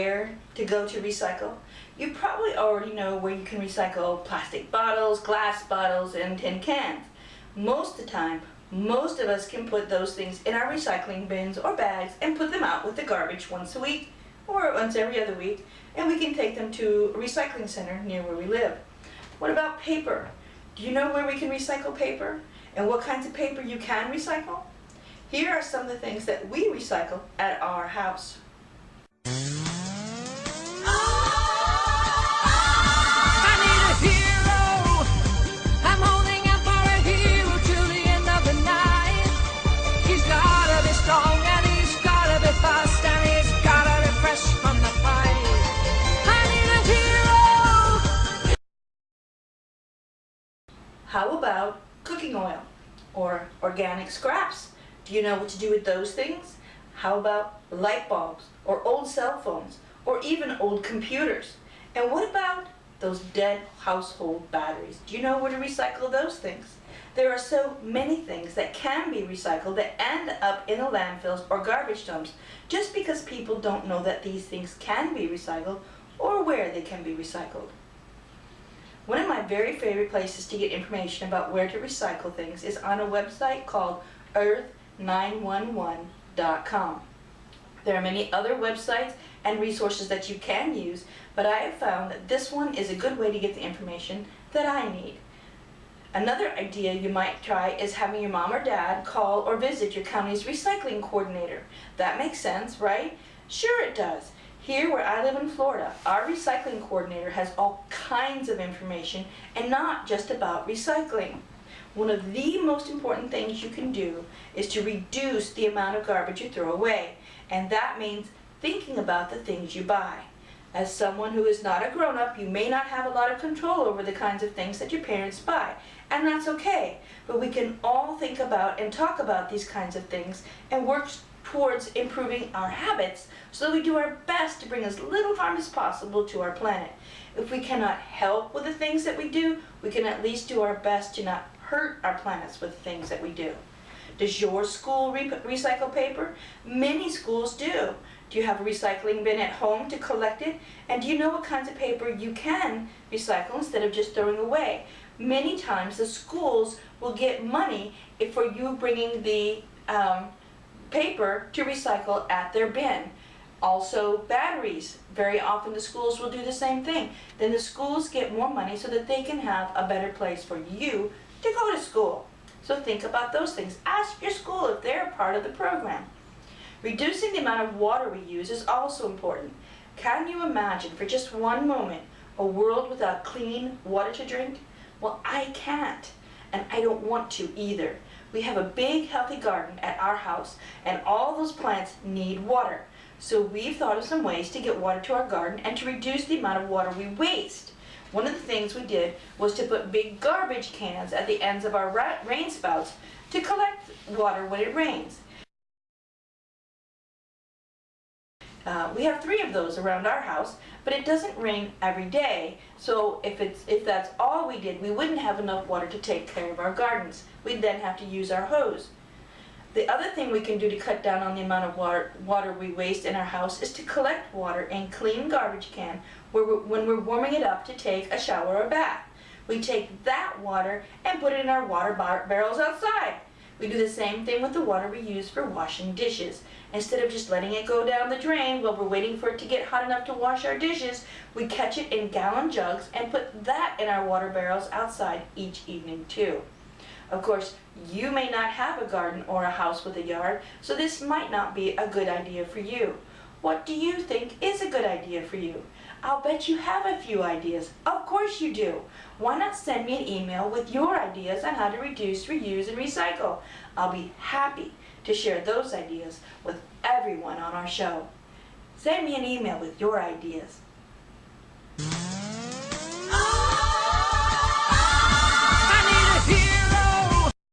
where to go to recycle? You probably already know where you can recycle plastic bottles, glass bottles, and tin cans. Most of the time, most of us can put those things in our recycling bins or bags and put them out with the garbage once a week or once every other week, and we can take them to a recycling center near where we live. What about paper? Do you know where we can recycle paper? And what kinds of paper you can recycle? Here are some of the things that we recycle at our house. How about cooking oil or organic scraps? Do you know what to do with those things? How about light bulbs or old cell phones or even old computers? And what about those dead household batteries? Do you know where to recycle those things? There are so many things that can be recycled that end up in the landfills or garbage dumps just because people don't know that these things can be recycled or where they can be recycled. One of my very favorite places to get information about where to recycle things is on a website called earth911.com. There are many other websites and resources that you can use, but I have found that this one is a good way to get the information that I need. Another idea you might try is having your mom or dad call or visit your county's recycling coordinator. That makes sense, right? Sure it does. Here where I live in Florida, our recycling coordinator has all kinds of information and not just about recycling. One of the most important things you can do is to reduce the amount of garbage you throw away. And that means thinking about the things you buy. As someone who is not a grown-up, you may not have a lot of control over the kinds of things that your parents buy. And that's okay. But we can all think about and talk about these kinds of things and work towards improving our habits so that we do our best to bring as little harm as possible to our planet. If we cannot help with the things that we do, we can at least do our best to not hurt our planets with the things that we do. Does your school re recycle paper? Many schools do. Do you have a recycling bin at home to collect it? And do you know what kinds of paper you can recycle instead of just throwing away? Many times the schools will get money if for you bringing the um, paper to recycle at their bin. Also batteries. Very often the schools will do the same thing. Then the schools get more money so that they can have a better place for you to go to school. So think about those things. Ask your school if they're part of the program. Reducing the amount of water we use is also important. Can you imagine for just one moment a world without clean water to drink? Well, I can't, and I don't want to either. We have a big healthy garden at our house, and all those plants need water. So we've thought of some ways to get water to our garden and to reduce the amount of water we waste. One of the things we did was to put big garbage cans at the ends of our rain spouts to collect water when it rains. Uh, we have three of those around our house, but it doesn't rain every day. So if it's if that's all we did, we wouldn't have enough water to take care of our gardens. We'd then have to use our hose. The other thing we can do to cut down on the amount of water, water we waste in our house is to collect water in clean garbage can where we're, when we're warming it up to take a shower or bath. We take that water and put it in our water bar barrels outside. We do the same thing with the water we use for washing dishes. Instead of just letting it go down the drain while we're waiting for it to get hot enough to wash our dishes, we catch it in gallon jugs and put that in our water barrels outside each evening too. Of course, you may not have a garden or a house with a yard, so this might not be a good idea for you. What do you think is a good idea for you? I'll bet you have a few ideas. Of course you do. Why not send me an email with your ideas on how to reduce, reuse, and recycle? I'll be happy to share those ideas with everyone on our show. Send me an email with your ideas.